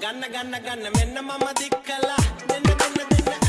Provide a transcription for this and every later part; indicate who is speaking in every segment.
Speaker 1: ගන්න ගන්න ගන්න. මෙන්න මම
Speaker 2: දික් කලා
Speaker 1: මෙන්න මෙන්න. දෙන්න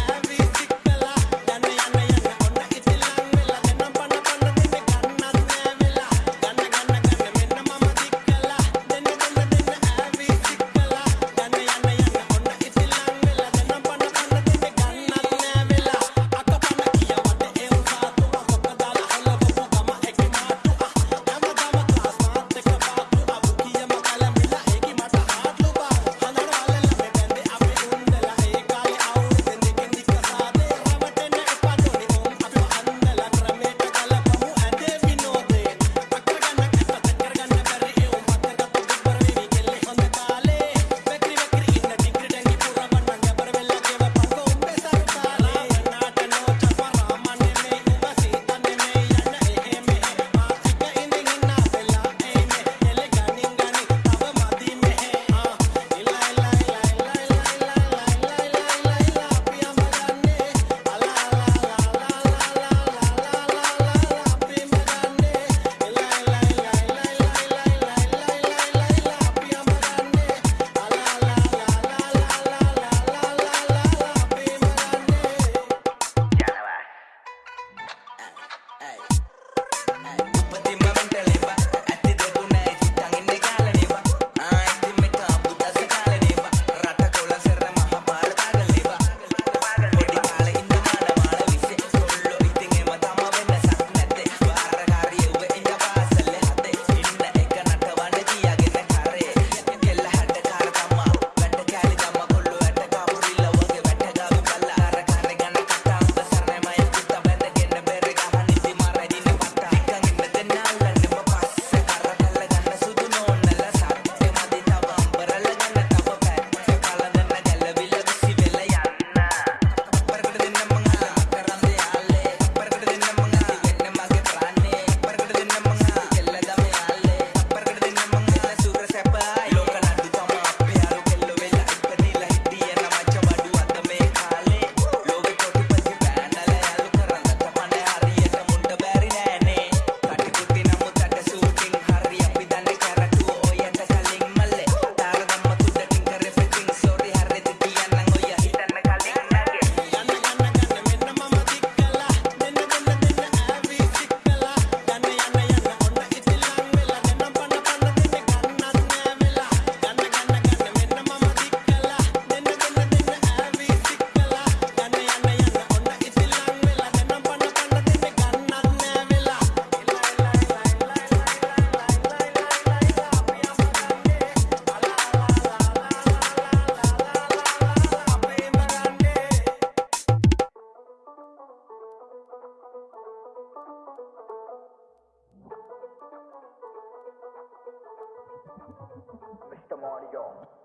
Speaker 3: Marty Gold.